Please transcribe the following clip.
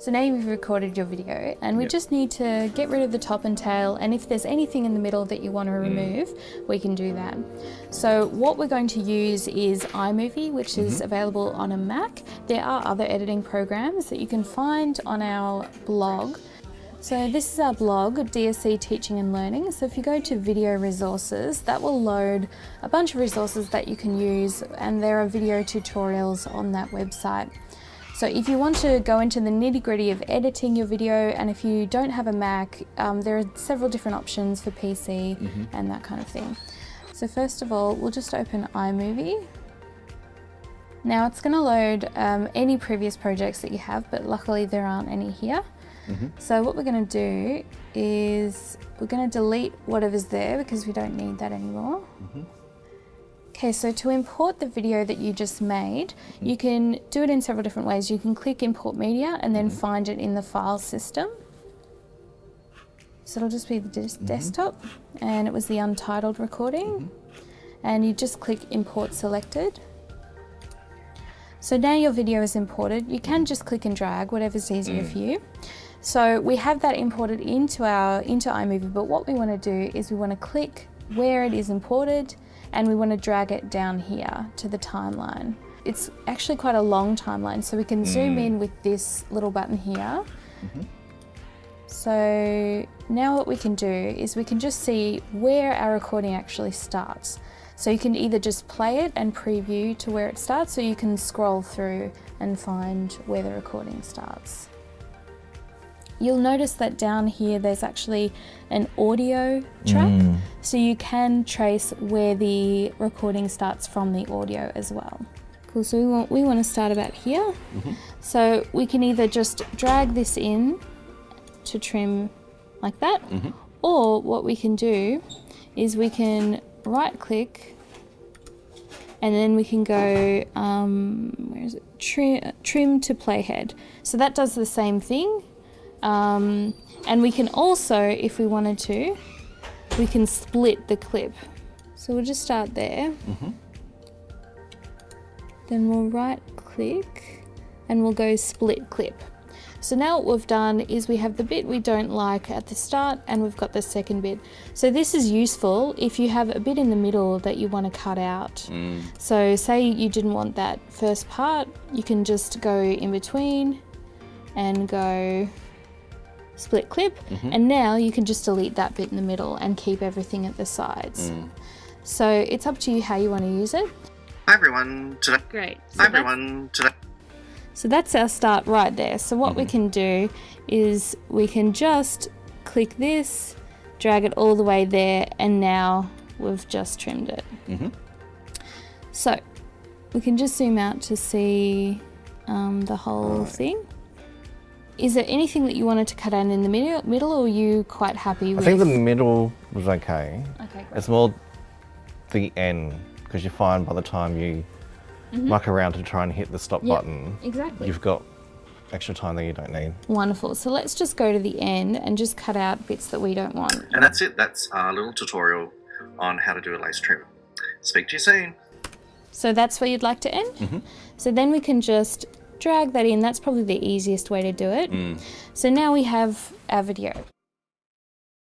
So now you've recorded your video and we Yep. just need to get rid of the top and tail and if there's anything in the middle that you want to mm. remove, we can do that. So what we're going to use is iMovie, which is mm-hmm. available on a Mac. There are other editing programs that you can find on our blog. So this is our blog, DSC Teaching and Learning. So if you go to video resources, that will load a bunch of resources that you can use and there are video tutorials on that website. So if you want to go into the nitty gritty of editing your video and if you don't have a Mac, um, there are several different options for PC and that kind of thing. So first of all, we'll just open iMovie. Now it's going to load um, any previous projects that you have, but luckily there aren't any here. So what we're going to do is we're going to delete whatever's there because we don't need that anymore. Okay, so to import the video that you just made, mm. you can do it in several different ways. You can click import media and then mm-hmm. find it in the file system. So it'll just be the des- mm-hmm. desktop and it was the untitled recording. Mm-hmm. And you just click import selected. So now your video is imported. You can just click and drag, whatever's easier mm. for you. So we have that imported into our into iMovie, but what we want to do is we want to click where it is imported and we want to drag it down here to the timeline. It's actually quite a long timeline, so we can zoom mm. in with this little button here. Mm-hmm. So now what we can do is we can just see where our recording actually starts. So you can either just play it and preview to where it starts, or you can scroll through and find where the recording starts. You'll notice that down here there's actually an audio track, mm. so you can trace where the recording starts from the audio as well. Cool, so we want, we want to start about here. Mm-hmm. So we can either just drag this in to trim like that, mm-hmm. or what we can do is we can right click and then we can go um, where is it? Trim, trim to playhead. So that does the same thing um, and we can also if we wanted to we can split the clip. So we'll just start there. Then we'll right click and we'll go split clip. So now what we've done is we have the bit we don't like at the start and we've got the second bit. So this is useful if you have a bit in the middle that you want to cut out. So say you didn't want that first part, you can just go in between and go split clip mm-hmm. and now you can just delete that bit in the middle and keep everything at the sides. Mm. So it's up to you how you want to use it. Hi everyone, today. Great. Hi everyone, today. So that's our start right there. So what we mm-hmm. can do is we can just click this, drag it all the way there, and now we've just trimmed it. Mm-hmm. So we can just zoom out to see um, the whole thing. Is there anything that you wanted to cut out in the middle, middle or are you quite happy I with? think the middle was okay. Okay, great. It's more the end because you find by the time you mm-hmm. muck around to try and hit the stop. Yep, button, exactly. you've got extra time that you don't need. Wonderful. So let's just go to the end and just cut out bits that we don't want. And that's it. That's our little tutorial on how to do a lace trim. Speak to you soon. So that's where you'd like to end. Mm-hmm. So then we can just drag that in. That's probably the easiest way to do it. Mm. So now we have our video.